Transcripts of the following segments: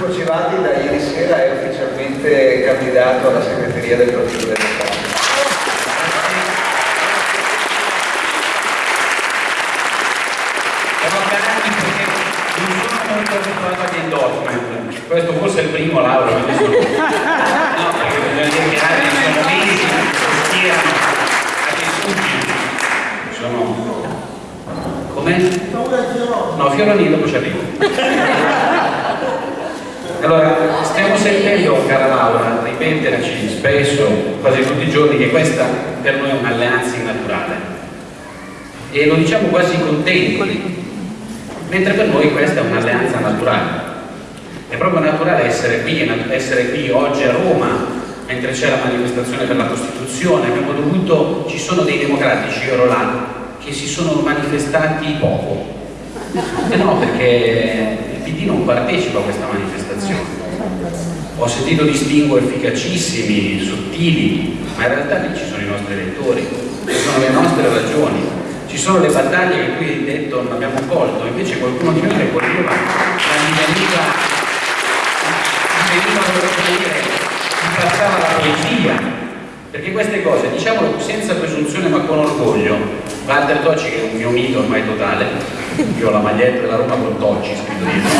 Marco Civati da ieri sera è ufficialmente candidato alla segreteria del Partito Democratico. Siamo canali perché non sono molto abituato agli endorsement. Questo forse è il primo Laura. No, perché bisogna dire che altri sono mesi che schierano a dei sudditi. Sono... Come? No, Fioronino dopo ci arrivo. Allora, stiamo sentendo, cara Laura, ripeterci spesso, quasi tutti i giorni, che questa per noi è un'alleanza innaturale. E lo diciamo quasi contenti, mentre per noi questa è un'alleanza naturale. È proprio naturale essere qui, essere qui oggi a Roma, mentre c'è la manifestazione per la Costituzione, abbiamo dovuto, ci sono dei democratici, io ero là, che si sono manifestati poco. E no, perché PD non partecipa a questa manifestazione. Ho sentito distinguo efficacissimi, sottili, ma in realtà lì ci sono i nostri elettori, ci sono le nostre ragioni, ci sono le battaglie che qui hai detto non abbiamo colto, invece qualcuno di noi le coglieva, ma gli veniva, gli veniva volevo dire, gli passava la poesia, perché queste cose, diciamolo senza presunzione ma con orgoglio, Walter Tocci che è un mio mito ormai totale, io ho la maglietta della Roma con Tocci scritto dietro,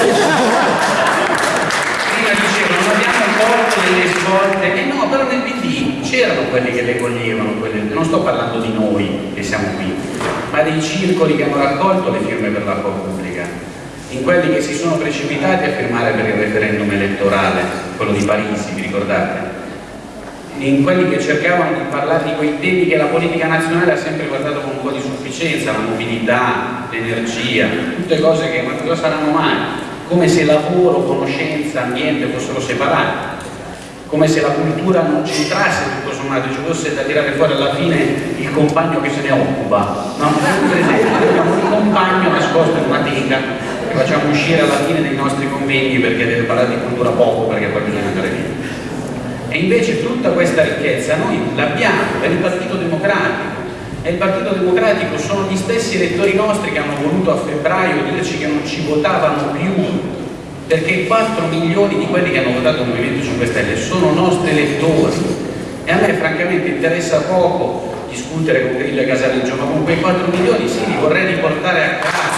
prima diceva non abbiamo colto delle svolte, e no, però nel PD c'erano quelli che le coglievano, quelli, non sto parlando di noi che siamo qui, ma dei circoli che hanno raccolto le firme per l'acqua pubblica, in quelli che si sono precipitati a firmare per il referendum elettorale, quello di Parisi, vi ricordate? In quelli che cercavano di parlare di quei temi che la politica nazionale ha sempre guardato con un po' di sufficienza, la mobilità, l'energia, tutte cose che cosa saranno mai? Come se lavoro, conoscenza, ambiente fossero separati, come se la cultura non c'entrasse tutto sommato, ci fosse da tirare fuori alla fine il compagno che se ne occupa. No? Per esempio, abbiamo un compagno nascosto in una teca che facciamo uscire alla fine dei nostri convegni perché deve parlare di cultura poco, perché poi bisogna andare via. E invece tutta questa ricchezza noi l'abbiamo, è il Partito Democratico. E il Partito Democratico sono gli stessi elettori nostri che hanno voluto a febbraio dirci che non ci votavano più, perché 4 milioni di quelli che hanno votato il Movimento 5 Stelle sono nostri elettori. E a me francamente interessa poco discutere con Grillo e Casaleggio, ma con quei 4 milioni sì, li vorrei riportare a casa.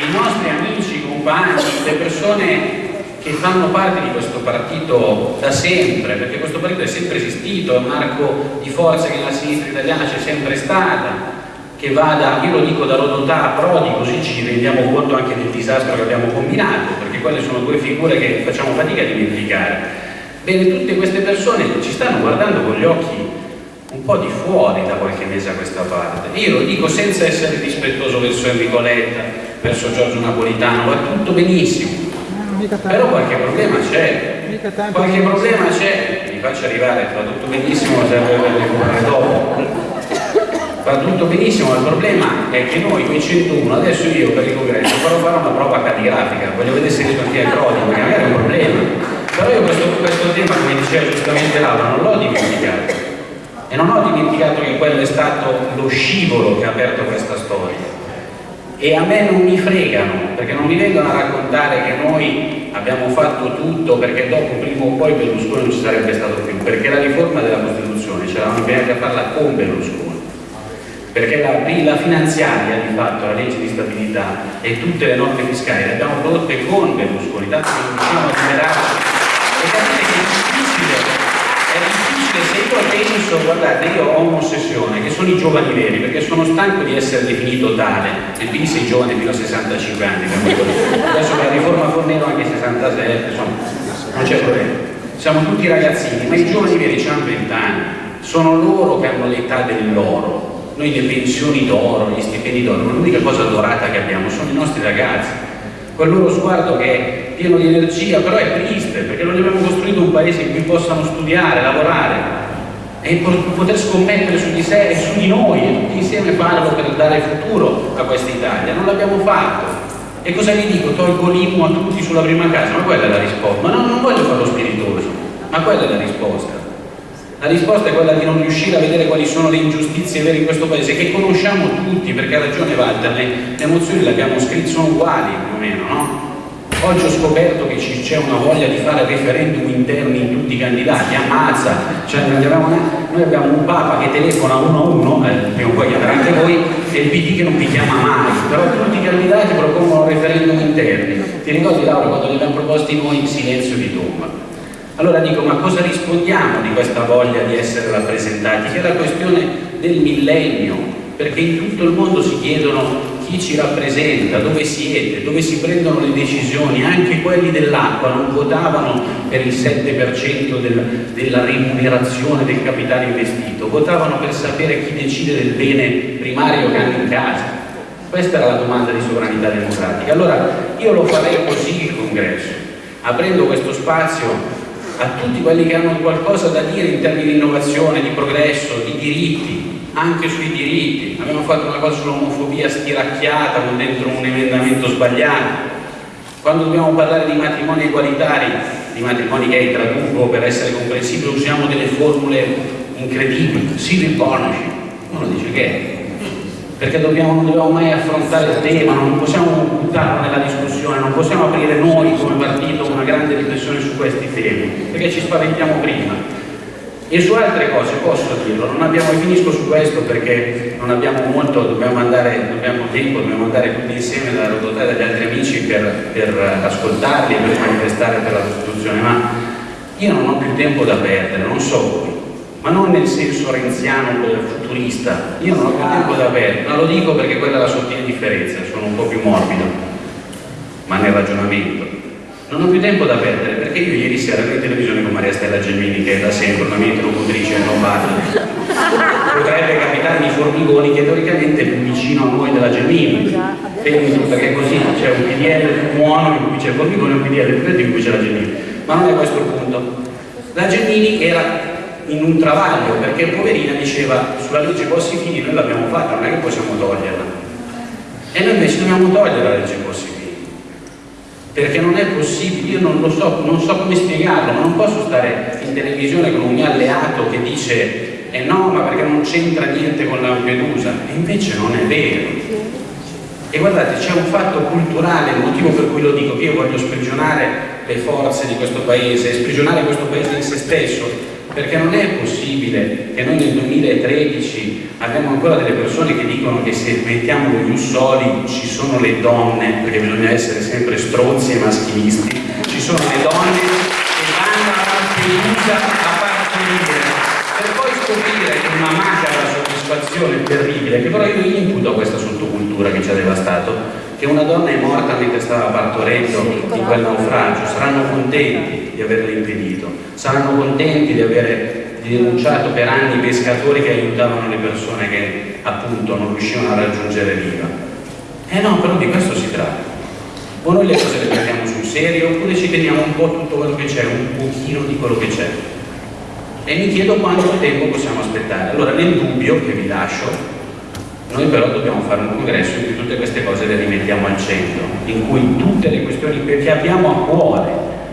i nostri compagni, le persone che fanno parte di questo partito da sempre, perché questo partito è sempre esistito, è un arco di forza che nella sinistra italiana c'è sempre stata, che va da, io lo dico da Rodotà a Prodi, così ci rendiamo conto anche del disastro che abbiamo combinato, perché quelle sono due figure che facciamo fatica a dimenticare. Bene, tutte queste persone ci stanno guardando con gli occhi un po' di fuori da qualche mese a questa parte. Io lo dico senza essere rispettoso verso Enrico Letta, verso Giorgio Napolitano, va tutto benissimo. Però qualche problema c'è, qualche problema c'è, mi faccio arrivare, va tutto benissimo, serve per recuperare dopo. Va tutto benissimo, il problema è che noi quei 101, adesso io per il congresso farò fare una prova calligrafica, voglio vedere se riesco anche a codice, perché magari è un problema. Però io questo, questo tema, come diceva giustamente Laura, non l'ho dimenticato. E non ho dimenticato che quello è stato lo scivolo che ha aperto questa storia e a me non mi fregano perché non mi vengono a raccontare che noi abbiamo fatto tutto perché dopo prima o poi Berlusconi non ci sarebbe stato più perché la riforma della Costituzione ce l'avamo impegnati a farla con Berlusconi. Perché la, la, finanziaria di fatto, la legge di stabilità e tutte le norme fiscali le abbiamo prodotte con Berlusconi tanto che non riusciamo a liberarci. E capite che è difficile è difficile se io penso, guardate, io ho un'ossessione che sono i giovani veri, perché sono stanco di essere definito tale, e quindi sei giovane fino a 65 anni, adesso la riforma Fornero anche 67, insomma, non c'è problema. Siamo tutti ragazzini, ma i giovani veri hanno 20 anni, sono loro che hanno l'età dell'oro, noi le pensioni d'oro, gli stipendi d'oro, l'unica cosa dorata che abbiamo sono i nostri ragazzi. Quel loro sguardo che è pieno di energia, però è triste perché non abbiamo costruito un paese in cui possano studiare, lavorare e poter scommettere su di sé e su di noi e tutti insieme farlo per dare futuro a questa Italia. Non l'abbiamo fatto. E cosa vi dico? Tolgo l'IMU a tutti sulla prima casa, ma quella è la risposta. Ma no, non voglio farlo spiritoso, ma quella è la risposta. La risposta è quella di non riuscire a vedere quali sono le ingiustizie vere in questo paese, che conosciamo tutti, perché ha ragione Walter, le, le emozioni le abbiamo scritte, sono uguali più o meno, no? Oggi ho scoperto che c'è una voglia di fare referendum interni in tutti i candidati, ammazza, cioè, noi abbiamo un Papa che telefona uno a uno, eh, prima o poi chiamerà anche voi, e il PD che non vi chiama mai, però tutti i candidati propongono referendum interni. Ti ricordi Laura quando li abbiamo proposti noi in silenzio di tomba? Allora dico, ma cosa rispondiamo di questa voglia di essere rappresentati? Che è la questione del millennio, perché in tutto il mondo si chiedono chi ci rappresenta, dove siete, dove si prendono le decisioni, anche quelli dell'acqua non votavano per il 7% del, della remunerazione del capitale investito, votavano per sapere chi decide del bene primario che hanno in casa. Questa era la domanda di sovranità democratica. Allora io lo farei così il congresso, aprendo questo spazio a tutti quelli che hanno qualcosa da dire in termini di innovazione, di progresso, di diritti, anche sui diritti. Abbiamo fatto una cosa sull'omofobia stiracchiata con dentro un emendamento sbagliato. Quando dobbiamo parlare di matrimoni egualitari, di matrimoni gay traduco per essere comprensibili, usiamo delle formule incredibili, civil partnership, uno dice che è perché dobbiamo, non dobbiamo mai affrontare il tema, non possiamo buttarlo nella discussione, non possiamo aprire noi come partito una grande riflessione su questi temi, perché ci spaventiamo prima. E su altre cose posso dirlo, non abbiamo, finisco su questo perché non abbiamo molto, dobbiamo andare, dobbiamo tempo, dobbiamo andare tutti insieme da Rodotà dagli altri amici per, per ascoltarli per manifestare per la Costituzione, ma io non ho più tempo da perdere, non so voi ma non nel senso renziano futurista, io non ho più tempo da perdere, ma lo dico perché quella è la sottile differenza, sono un po' più morbido, ma nel ragionamento. Non ho più tempo da perdere perché io ieri sera ero in televisione con Maria Stella Gelmini che è da sempre una mia interlocutrice e non padre. Potrebbe capitarmi i formigoni che teoricamente è più vicino a noi della Gelmini. perché così c'è un PDL buono in cui c'è il formigone e un PDL più in cui c'è la Gelmini. Ma non è questo il punto. La Gelmini era in un travaglio perché poverina diceva sulla legge Bossi-Fini noi l'abbiamo fatta, non è che possiamo toglierla e noi invece dobbiamo togliere la legge Bossi-Fini perché non è possibile, io non lo so, non so come spiegarlo, ma non posso stare in televisione con un mio alleato che dice eh no, ma perché non c'entra niente con Lampedusa? E invece non è vero. E guardate, c'è un fatto culturale, il motivo per cui lo dico, che io voglio sprigionare le forze di questo paese, sprigionare questo paese in se stesso, perché non è possibile che noi nel 2013 abbiamo ancora delle persone che dicono che se mettiamo gli ussoli ci sono le donne, perché bisogna essere sempre stronzi e maschilisti, ci sono le donne che vanno a Lampedusa a partorire, per poi scoprire che una macabra soddisfazione terribile, che però io imputo a questa sottocultura che ci ha devastato, che una donna è morta mentre stava partorendo in quel naufragio, saranno contenti di averlo impedito, saranno contenti di aver denunciato per anni i pescatori che aiutavano le persone che appunto non riuscivano a raggiungere l'IVA. Eh no, però di questo si tratta. O noi le cose le prendiamo sul serio oppure ci teniamo un po' tutto quello che c'è, un pochino di quello che c'è. E mi chiedo quanto tempo possiamo aspettare. Allora nel dubbio che vi lascio, noi però dobbiamo fare un congresso in cui tutte queste cose le rimettiamo al centro, in cui tutte le questioni che abbiamo a cuore,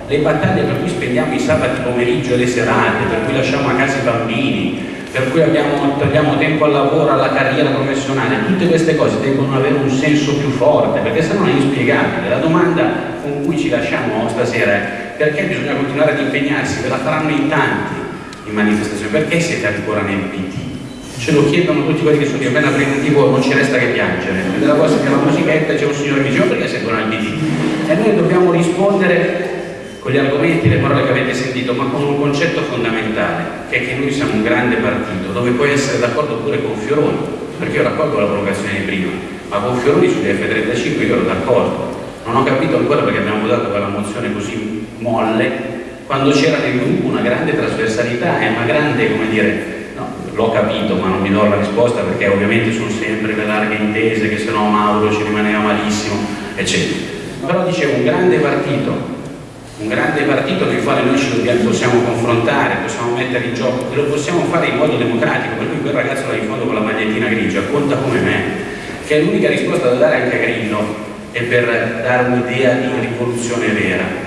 le battaglie per cui spendiamo i sabati pomeriggio e le serate, per cui lasciamo a casa i bambini, per cui abbiamo, togliamo tempo al lavoro, alla carriera professionale, tutte queste cose devono avere un senso più forte, perché se no è inspiegabile. La domanda con cui ci lasciamo stasera è perché bisogna continuare ad impegnarsi, ve la faranno in tanti in manifestazione, perché siete ancora nel PT? ce lo chiedono tutti quelli che sono di appena preventivo non ci resta che piangere. Nella cosa che la musichetta c'è un signore che dice oh, perché sentono il PD e noi dobbiamo rispondere con gli argomenti, le parole che avete sentito ma con un concetto fondamentale che è che noi siamo un grande partito dove puoi essere d'accordo pure con Fioroni perché io raccolgo la provocazione di prima ma con Fioroni sugli F35 io ero d'accordo. Non ho capito ancora perché abbiamo votato quella mozione così molle quando c'era nel gruppo una grande trasversalità e una grande, come dire, l'ho capito ma non mi do la risposta perché ovviamente sono sempre le larghe intese che se no Mauro ci rimaneva malissimo eccetera. Però dicevo un grande partito un grande partito nel quale noi ci dobbiamo, possiamo confrontare, possiamo mettere in gioco e lo possiamo fare in modo democratico per cui quel ragazzo là in fondo con la magliettina grigia conta come me che è l'unica risposta da dare anche a Grillo e per dare un'idea di rivoluzione vera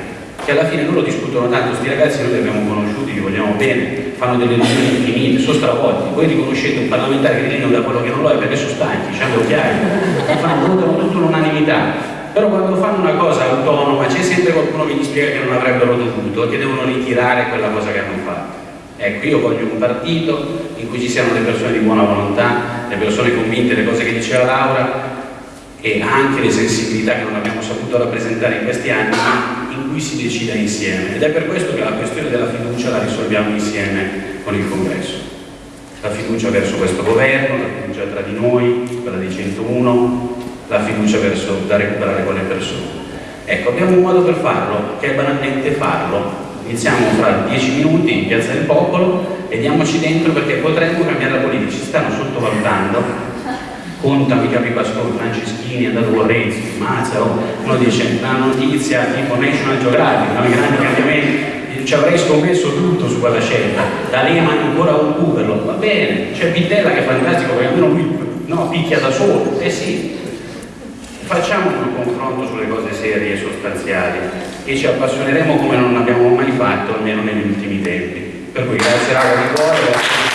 che alla fine loro discutono tanto, questi ragazzi noi li abbiamo conosciuti, li vogliamo bene fanno delle riunioni infinite, sono stravolti. Voi riconoscete un parlamentare grilino da quello che non lo è perché sono stanchi, hanno occhiali, fanno votano tutto l'unanimità. Però quando fanno una cosa autonoma c'è sempre qualcuno che gli spiega che non avrebbero dovuto, che devono ritirare quella cosa che hanno fatto. Ecco, io voglio un partito in cui ci siano le persone di buona volontà, le persone convinte delle cose che diceva Laura e anche le sensibilità che non abbiamo saputo rappresentare in questi anni, in cui si decida insieme. Ed è per questo che la questione della fiducia la risolviamo insieme con il Congresso. La fiducia verso questo governo, la fiducia tra di noi, quella dei 101, la fiducia verso da recuperare quelle persone. Ecco, abbiamo un modo per farlo, che è banalmente farlo, iniziamo fra dieci minuti in Piazza del Popolo e diamoci dentro perché potremmo cambiare la politica, ci stanno sottovalutando, contano i capi pastori, Franceschini, è andato con Renzi, Mazzaro, uno dice la notizia tipo National Geographic, no? i grandi cambiamenti, ci avrei scommesso tutto su quella scelta, da Lehman ancora un Google, va bene, c'è Pittella che è fantastico perché almeno lui no, picchia da solo, eh sì, facciamo un confronto sulle cose serie e sostanziali e ci appassioneremo come non abbiamo mai fatto, almeno negli ultimi tempi. Per cui grazie raga di.